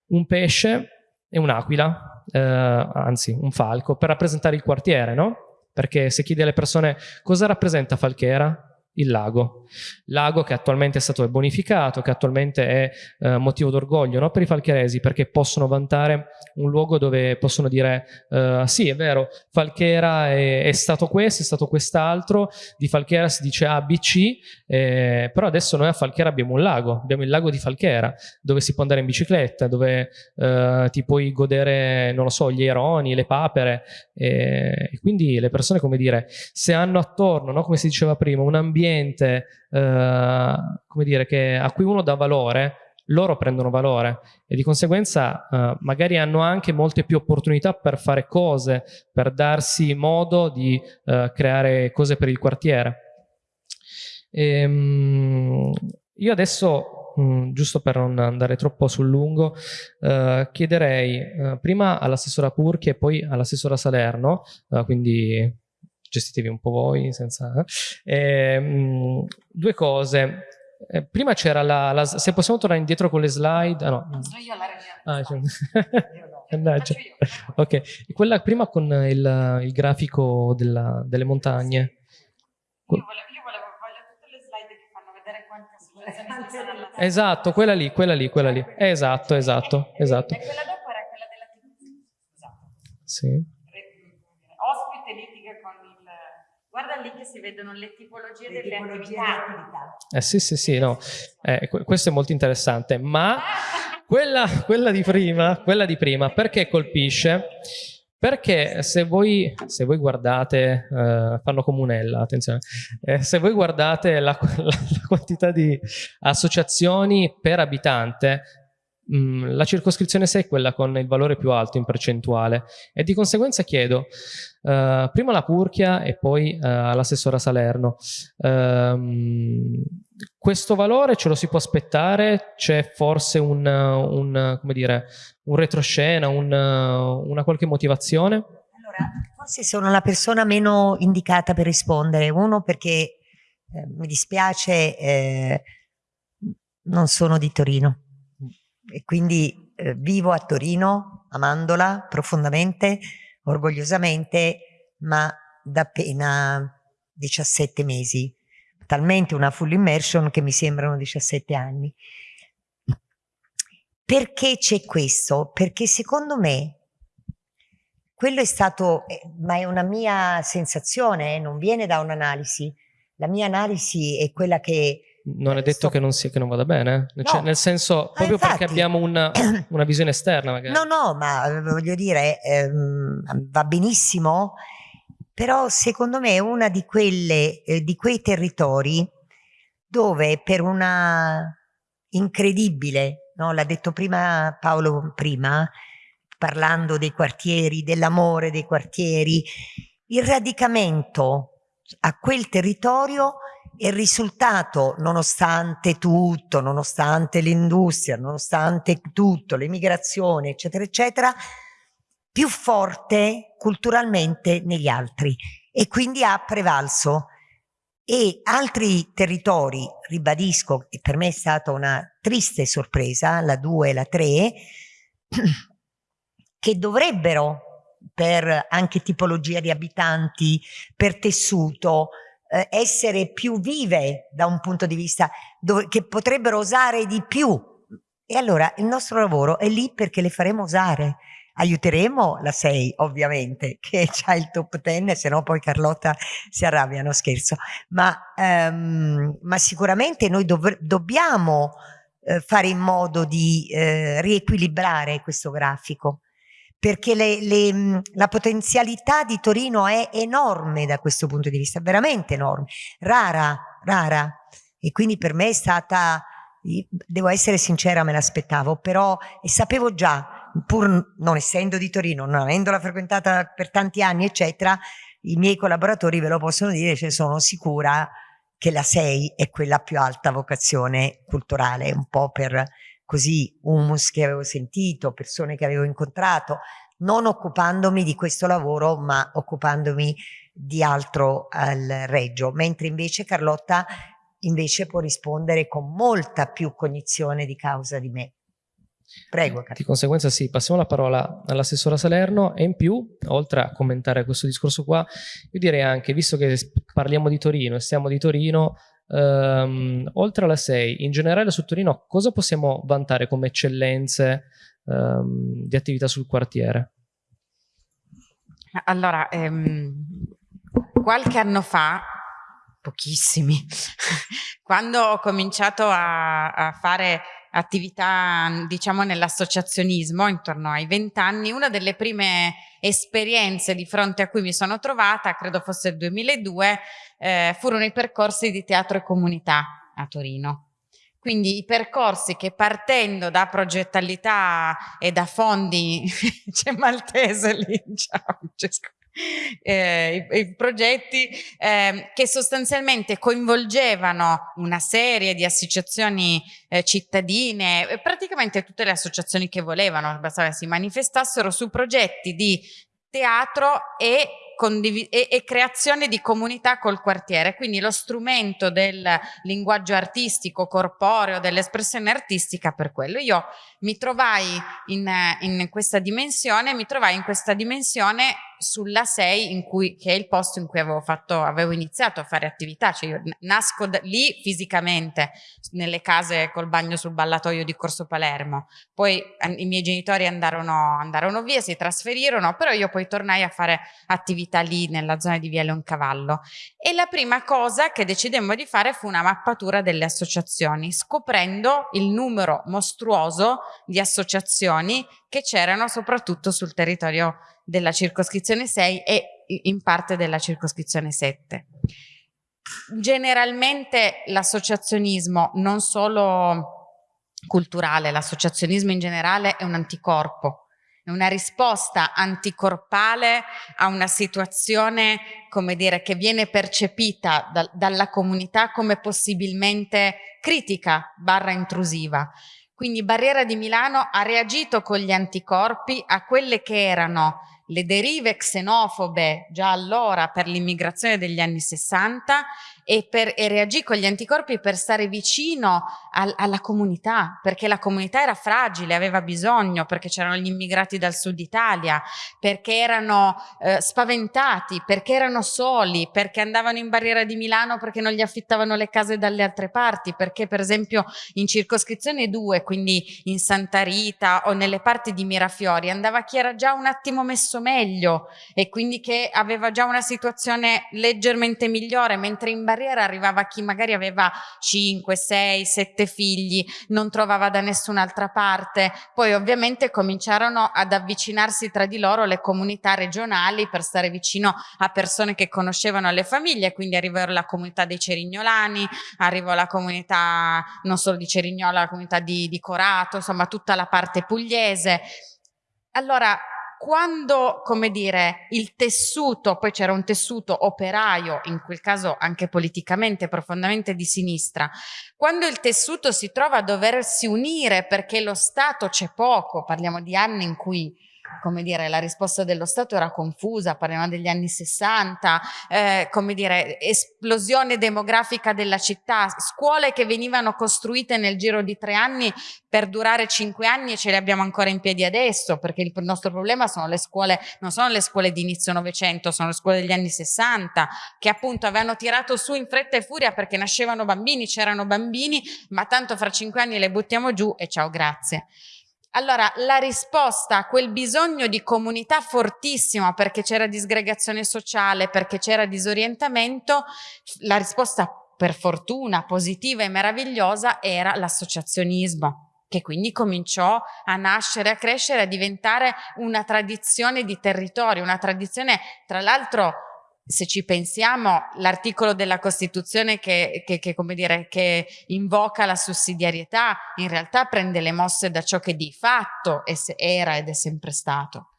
Un pesce e un'aquila, eh, anzi un falco, per rappresentare il quartiere, no? Perché se chiedi alle persone cosa rappresenta Falchera, il lago. Lago che attualmente è stato bonificato, che attualmente è eh, motivo d'orgoglio no? per i falcheresi perché possono vantare un luogo dove possono dire eh, sì è vero, Falchera è, è, stato questo, è stato quest'altro, di Falchera si dice A, B, C, eh, però adesso noi a Falchera abbiamo un lago, abbiamo il lago di Falchera dove si può andare in bicicletta, dove eh, ti puoi godere, non lo so, gli aironi, le papere e quindi le persone come dire, se hanno attorno, no? come si diceva prima, un ambiente ambiente eh, come dire, che, a cui uno dà valore, loro prendono valore e di conseguenza eh, magari hanno anche molte più opportunità per fare cose, per darsi modo di eh, creare cose per il quartiere. E, ehm, io adesso, mh, mm, giusto per non andare troppo sul lungo, eh, chiederei eh, prima all'assessora Purchi e poi all'assessora Salerno, eh, quindi gestitevi un po' voi senza... Eh, mh, due cose. Eh, prima c'era la, la, Se possiamo tornare indietro con le slide... Ah, no. Sono io la regia. Ah, [laughs] cioè... ok, quella prima con il, il grafico della, delle montagne. Io volevo, io volevo, voglio tutte le slide che fanno vedere quante associazioni ci sono alla Esatto, quella lì, quella lì, quella lì. Esatto, esatto, esatto. E quella dopo era quella della TV. Scusate. Sì. Guarda lì che si vedono le tipologie le delle tipologie attività. Eh sì, sì, sì, no. Eh, questo è molto interessante, ma quella, quella, di prima, quella di prima, perché colpisce? Perché se voi, se voi guardate, eh, fanno comunella, attenzione, eh, se voi guardate la, [laughs] la, la quantità di associazioni per abitante, La circoscrizione 6 è quella con il valore più alto in percentuale e di conseguenza chiedo uh, prima la Purchia e poi uh, all'assessora Salerno uh, questo valore ce lo si può aspettare? C'è forse un, un, dire, un retroscena, un, una qualche motivazione? Allora, forse sono la persona meno indicata per rispondere. Uno perché eh, mi dispiace, eh, non sono di Torino e quindi eh, vivo a Torino, amandola profondamente, orgogliosamente, ma da appena 17 mesi, talmente una full immersion che mi sembrano 17 anni. Perché c'è questo? Perché secondo me quello è stato, eh, ma è una mia sensazione, eh, non viene da un'analisi. La mia analisi è quella che non è detto che non, sia, che non vada bene, no. cioè, nel senso proprio infatti, perché abbiamo una, [clears throat] una, visione esterna magari. No, no, ma eh, voglio dire, ehm, va benissimo, però secondo me è uno di, eh, di quei territori dove per una incredibile, no, l'ha detto prima Paolo prima, parlando dei quartieri, dell'amore dei quartieri, il radicamento a quel territorio il risultato, nonostante tutto, nonostante l'industria, nonostante tutto, l'emigrazione, eccetera, eccetera, più forte culturalmente negli altri e quindi ha prevalso. E altri territori, ribadisco, e per me è stata una triste sorpresa, la 2 e la 3, [clears throat] che dovrebbero per anche tipologia di abitanti, per tessuto, eh, essere più vive da un punto di vista dove, che potrebbero osare di più. E allora il nostro lavoro è lì perché le faremo osare. Aiuteremo la 6 ovviamente [laughs] che ha il top 10 se no poi Carlotta si arrabbia, no scherzo, ma, um, ma sicuramente noi dov dobbiamo eh, fare in modo di eh, riequilibrare questo grafico perché le, le, la potenzialità di Torino è enorme da questo punto di vista, veramente enorme, rara, rara. E quindi per me è stata, devo essere sincera, me l'aspettavo, però e sapevo già, pur non essendo di Torino, non avendola frequentata per tanti anni, eccetera, i miei collaboratori ve lo possono dire, cioè sono sicura che la 6 è quella più alta vocazione culturale, un po' per così humus che avevo sentito, persone che avevo incontrato, non occupandomi di questo lavoro ma occupandomi di altro al Reggio, mentre invece Carlotta invece può rispondere con molta più cognizione di causa di me. Prego. Carlotta. Di conseguenza sì, passiamo la parola all'assessora Salerno e in più, oltre a commentare questo discorso qua, io direi anche, visto che parliamo di Torino e stiamo di Torino, Um, oltre alla 6, in generale su Torino cosa possiamo vantare come eccellenze um, di attività sul quartiere? Allora, ehm, qualche anno fa, pochissimi, [laughs] quando ho cominciato a, a fare attività diciamo nell'associazionismo intorno ai vent'anni, una delle prime esperienze di fronte a cui mi sono trovata, credo fosse il 2002, eh, furono i percorsi di teatro e comunità a Torino. Quindi i percorsi che partendo da progettalità e da fondi, [laughs] c'è Maltese lì, [laughs] ciao Francesco, eh, i, i, progetti eh, che sostanzialmente coinvolgevano una serie di associazioni eh, cittadine, praticamente tutte le associazioni che volevano, bastava si manifestassero su progetti di teatro e e, e, creazione di comunità col quartiere, quindi lo strumento del linguaggio artistico, corporeo, dell'espressione artistica per quello. Io mi trovai in, in, questa dimensione, mi trovai in questa dimensione sulla 6 in cui, che è il posto in cui avevo, fatto, avevo iniziato a fare attività, cioè io nasco da, lì fisicamente nelle case col bagno sul ballatoio di Corso Palermo, poi i miei genitori andarono, andarono via, si trasferirono, però io poi tornai a fare attività lì nella zona di Via Leoncavallo e la prima cosa che decidemmo di fare fu una mappatura delle associazioni, scoprendo il numero mostruoso di associazioni che c'erano soprattutto sul territorio della circoscrizione 6 e in parte della circoscrizione 7. Generalmente l'associazionismo, non solo culturale, l'associazionismo in generale è un anticorpo, è una risposta anticorpale a una situazione, come dire, che viene percepita da, dalla comunità come possibilmente critica barra intrusiva. Quindi Barriera di Milano ha reagito con gli anticorpi a quelle che erano le derive xenofobe già allora per l'immigrazione degli anni 60 e, per, e reagì con gli anticorpi per stare vicino al, alla comunità, perché la comunità era fragile, aveva bisogno, perché c'erano gli immigrati dal sud Italia, perché erano eh, spaventati, perché erano soli, perché andavano in barriera di Milano perché non gli affittavano le case dalle altre parti, perché per esempio in circoscrizione 2, quindi in Santa Rita o nelle parti di Mirafiori, andava chi era già un attimo messo meglio e quindi che aveva già una situazione leggermente migliore, mentre in barriera carriera arrivava chi magari aveva 5, 6, 7 figli, non trovava da nessun'altra parte. Poi ovviamente cominciarono ad avvicinarsi tra di loro le comunità regionali per stare vicino a persone che conoscevano le famiglie, quindi arrivò la comunità dei Cerignolani, arrivò la comunità non solo di Cerignola, la comunità di, di Corato, insomma tutta la parte pugliese. Allora, quando, come dire, il tessuto, poi c'era un tessuto operaio, in quel caso anche politicamente profondamente di sinistra, quando il tessuto si trova a doversi unire perché lo Stato c'è poco, parliamo di anni in cui come dire, la risposta dello Stato era confusa, parliamo degli anni 60, eh, come dire, esplosione demografica della città, scuole che venivano costruite nel giro di tre anni per durare cinque anni e ce le abbiamo ancora in piedi adesso, perché il nostro problema sono le scuole, non sono le scuole di inizio Novecento, sono le scuole degli anni 60, che appunto avevano tirato su in fretta e furia perché nascevano bambini, c'erano bambini, ma tanto fra cinque anni le buttiamo giù e ciao, grazie. Allora, la risposta a quel bisogno di comunità fortissima perché c'era disgregazione sociale, perché c'era disorientamento, la risposta per fortuna positiva e meravigliosa era l'associazionismo che quindi cominciò a nascere, a crescere, a diventare una tradizione di territorio, una tradizione tra l'altro se ci pensiamo, l'articolo della Costituzione che, che, che, dire, che, invoca la sussidiarietà in realtà prende le mosse da ciò che di fatto era ed è sempre stato.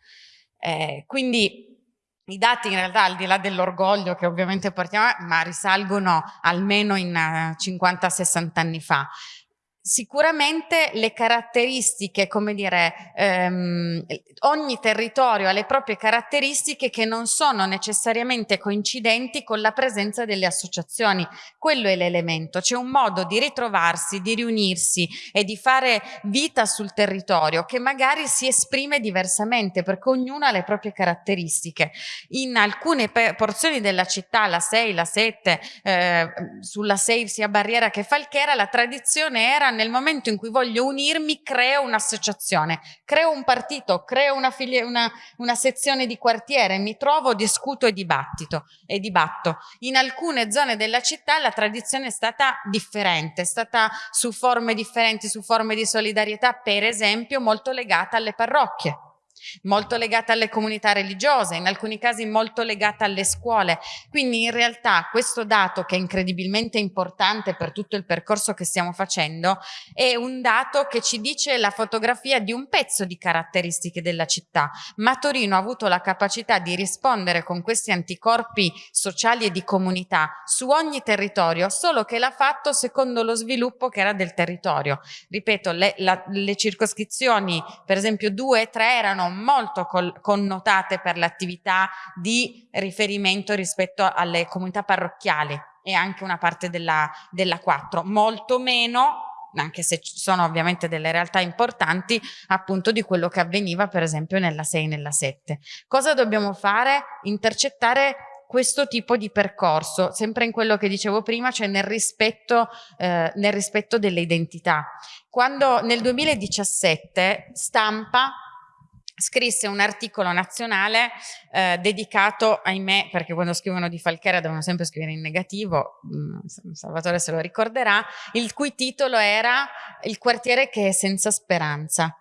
Eh, quindi i dati in realtà al di là dell'orgoglio che ovviamente portiamo, ma risalgono almeno in 50-60 eh, anni fa. Sicuramente le caratteristiche, come dire, ehm, ogni territorio ha le proprie caratteristiche che non sono necessariamente coincidenti con la presenza delle associazioni. Quello è l'elemento, c'è un modo di ritrovarsi, di riunirsi e di fare vita sul territorio che magari si esprime diversamente perché ognuno ha le proprie caratteristiche. In alcune porzioni della città, la 6, la 7, eh, sulla 6 sia Barriera che Falchera, la tradizione era nel momento in cui voglio unirmi creo un'associazione, creo un partito, creo una, una, una, sezione di quartiere, mi trovo, discuto e dibattito e dibatto. In alcune zone della città la tradizione è stata differente, è stata su forme differenti, su forme di solidarietà, per esempio molto legata alle parrocchie molto legata alle comunità religiose, in alcuni casi molto legata alle scuole. Quindi in realtà questo dato che è incredibilmente importante per tutto il percorso che stiamo facendo è un dato che ci dice la fotografia di un pezzo di caratteristiche della città, ma Torino ha avuto la capacità di rispondere con questi anticorpi sociali e di comunità su ogni territorio, solo che l'ha fatto secondo lo sviluppo che era del territorio. Ripeto, le, la, le circoscrizioni, per esempio due e tre, erano molto connotate per l'attività di riferimento rispetto alle comunità parrocchiali e anche una parte della, della 4, molto meno anche se ci sono ovviamente delle realtà importanti, appunto di quello che avveniva per esempio nella 6 e nella 7. Cosa dobbiamo fare? Intercettare questo tipo di percorso, sempre in quello che dicevo prima, cioè nel rispetto, eh, nel rispetto delle identità. Quando nel 2017 Stampa scrisse un articolo nazionale eh, dedicato, ahimè, perché quando scrivono di Falchera devono sempre scrivere in negativo, mm, Salvatore se lo ricorderà, il cui titolo era Il quartiere che è senza speranza.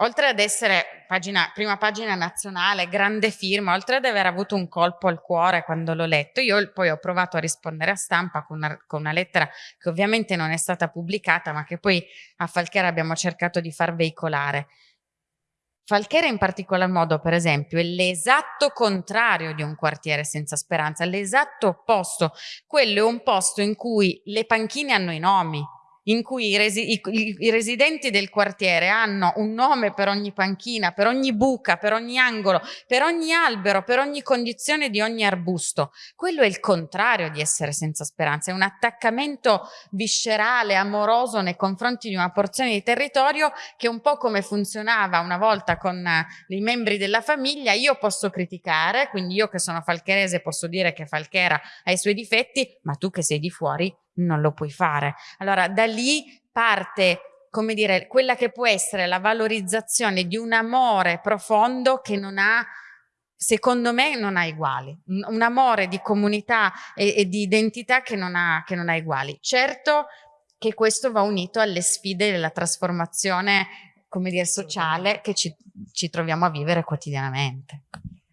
Oltre ad essere pagina, prima pagina nazionale, grande firma, oltre ad aver avuto un colpo al cuore quando l'ho letto, io poi ho provato a rispondere a stampa con una, con una lettera che ovviamente non è stata pubblicata, ma che poi a Falchera abbiamo cercato di far veicolare Falchera in particolar modo, per esempio, è l'esatto contrario di un quartiere senza speranza, l'esatto opposto. Quello è un posto in cui le panchine hanno i nomi, in cui i, resi i, i, residenti del quartiere hanno un nome per ogni panchina, per ogni buca, per ogni angolo, per ogni albero, per ogni condizione di ogni arbusto. Quello è il contrario di essere senza speranza, è un attaccamento viscerale, amoroso nei confronti di una porzione di territorio che un po' come funzionava una volta con uh, i membri della famiglia, io posso criticare, quindi io che sono falcherese posso dire che Falchera ha i suoi difetti, ma tu che sei di fuori non lo puoi fare. Allora da lì parte come dire, quella che può essere la valorizzazione di un amore profondo che non ha, secondo me, non ha uguali. Un, amore di comunità e, e di identità che non, ha, che non ha uguali. Certo che questo va unito alle sfide della trasformazione, come dire, sociale che ci, ci troviamo a vivere quotidianamente.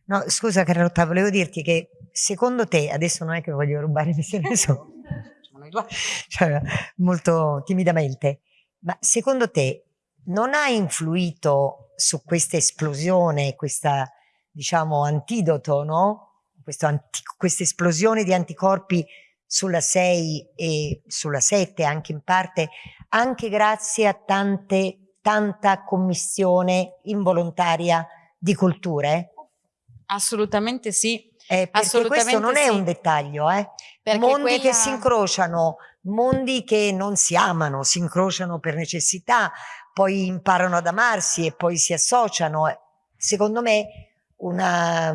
No, scusa Carlotta, volevo dirti che secondo te, adesso non è che voglio rubare [laughs] missione so, noi [laughs] due, cioè, molto timidamente. Ma secondo te non ha influito su questa esplosione, questa diciamo antidoto, no? questa esplosione di anticorpi sulla 6 e sulla 7 anche in parte, anche grazie a tante, tanta commissione involontaria di culture? Assolutamente sì, eh, perché questo non è un dettaglio, eh? mondi quella... che si incrociano, mondi che non si amano, si incrociano per necessità, poi imparano ad amarsi e poi si associano. Secondo me, una,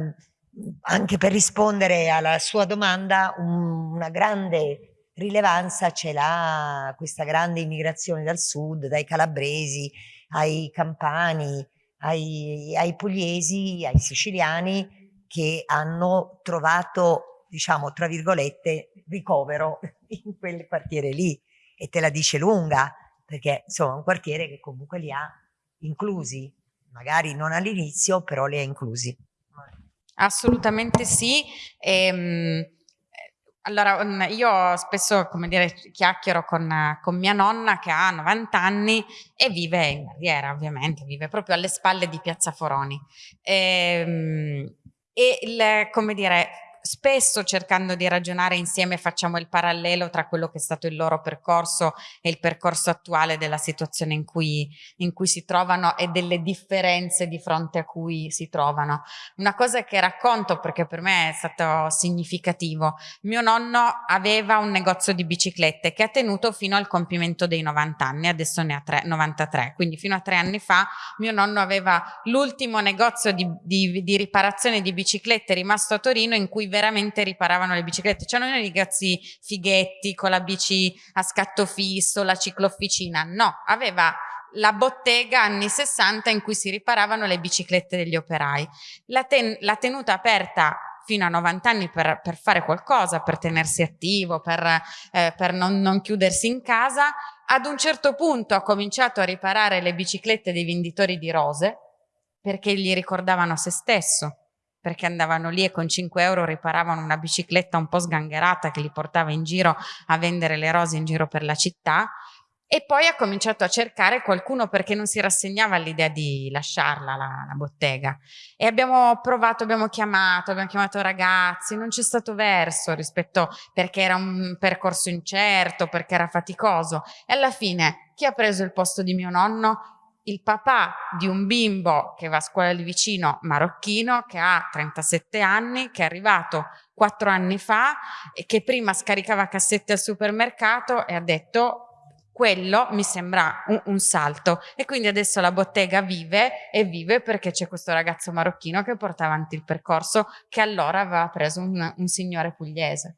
anche per rispondere alla sua domanda, un, una grande rilevanza ce l'ha questa grande immigrazione dal sud, dai calabresi ai campani, ai, ai pugliesi, ai siciliani, che hanno trovato, diciamo, tra virgolette, ricovero [laughs] in quel quartiere lì e te la dice lunga, perché insomma è un quartiere che comunque li ha inclusi, magari non all'inizio, però li ha inclusi. Assolutamente sì. Ehm, allora, mm, io spesso, come dire, chiacchiero con, con, mia nonna che ha 90 anni e vive in barriera, ovviamente, vive proprio alle spalle di Piazza Foroni. Ehm, e il, come dire, spesso cercando di ragionare insieme facciamo il parallelo tra quello che è stato il loro percorso e il percorso attuale della situazione in cui, in cui si trovano e delle differenze di fronte a cui si trovano. Una cosa che racconto perché per me è stato significativo, mio nonno aveva un negozio di biciclette che ha tenuto fino al compimento dei 90 anni, adesso ne ha tre, 93, quindi fino a tre anni fa mio nonno aveva l'ultimo negozio di, di, di riparazione di biciclette rimasto a Torino in cui veramente riparavano le biciclette. C'erano i ragazzi fighetti con la bici a scatto fisso, la ciclofficina. No, aveva la bottega anni 60 in cui si riparavano le biciclette degli operai. La, ten la tenuta aperta fino a 90 anni per, per, fare qualcosa, per tenersi attivo, per, eh, per non, non chiudersi in casa. Ad un certo punto ha cominciato a riparare le biciclette dei venditori di rose perché gli ricordavano se stesso perché andavano lì e con 5 euro riparavano una bicicletta un po' sgangherata che li portava in giro a vendere le rose in giro per la città. E poi ha cominciato a cercare qualcuno perché non si rassegnava all'idea di lasciarla la, la, bottega. E abbiamo provato, abbiamo chiamato, abbiamo chiamato ragazzi, non c'è stato verso rispetto perché era un percorso incerto, perché era faticoso. E alla fine chi ha preso il posto di mio nonno? Il papà di un bimbo che va a scuola lì vicino, marocchino, che ha 37 anni, che è arrivato quattro anni fa e che prima scaricava cassette al supermercato e ha detto quello mi sembra un, un, salto e quindi adesso la bottega vive e vive perché c'è questo ragazzo marocchino che porta avanti il percorso che allora aveva preso un, un signore pugliese.